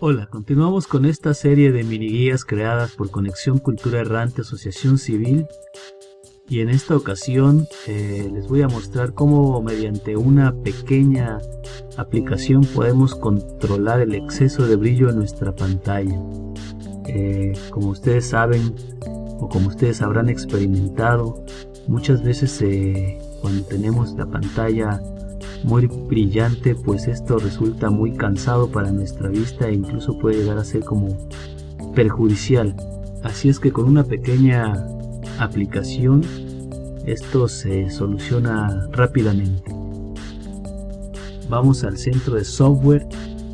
Hola, continuamos con esta serie de mini guías creadas por Conexión Cultura Errante Asociación Civil y en esta ocasión eh, les voy a mostrar cómo mediante una pequeña aplicación podemos controlar el exceso de brillo en nuestra pantalla. Eh, como ustedes saben o como ustedes habrán experimentado, muchas veces eh, cuando tenemos la pantalla muy brillante pues esto resulta muy cansado para nuestra vista e incluso puede llegar a ser como perjudicial. Así es que con una pequeña aplicación esto se soluciona rápidamente. Vamos al centro de software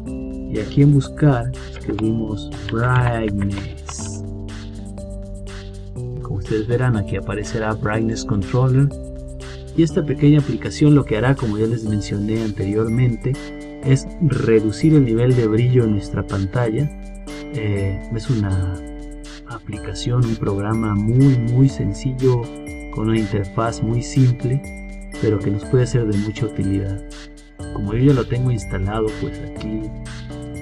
y aquí en buscar escribimos brightness. Como ustedes verán aquí aparecerá brightness controller y esta pequeña aplicación lo que hará, como ya les mencioné anteriormente, es reducir el nivel de brillo en nuestra pantalla. Eh, es una aplicación, un programa muy muy sencillo, con una interfaz muy simple, pero que nos puede ser de mucha utilidad. Como yo ya lo tengo instalado, pues aquí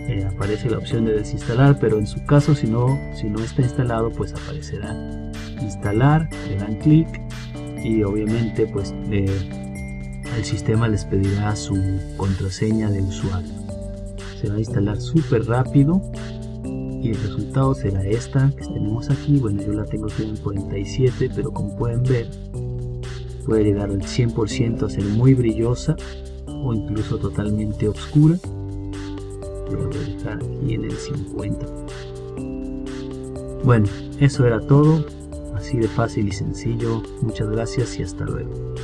eh, aparece la opción de desinstalar, pero en su caso si no, si no está instalado, pues aparecerá instalar, le dan clic y obviamente pues el sistema les pedirá su contraseña de usuario. Se va a instalar súper rápido y el resultado será esta que tenemos aquí. Bueno yo la tengo aquí en 47 pero como pueden ver puede llegar al 100% a ser muy brillosa o incluso totalmente oscura. Lo voy a dejar aquí en el 50 bueno eso era todo Así de fácil y sencillo. Muchas gracias y hasta luego.